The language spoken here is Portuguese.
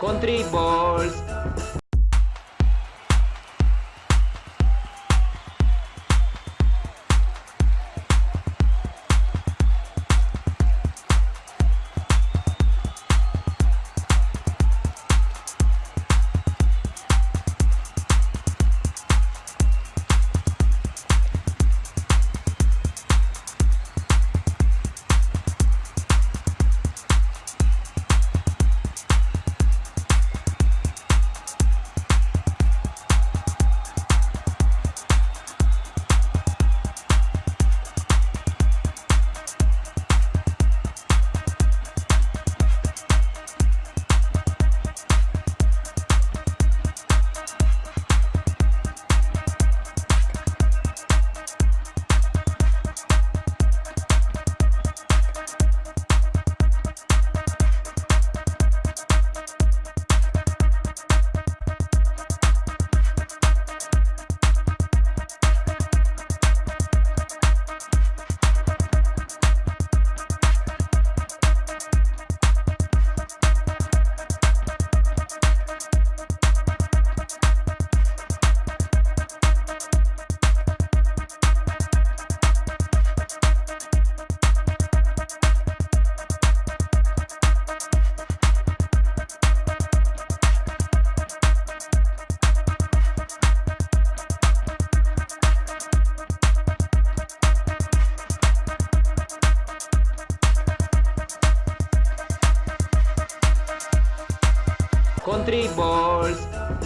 Country Balls. country balls.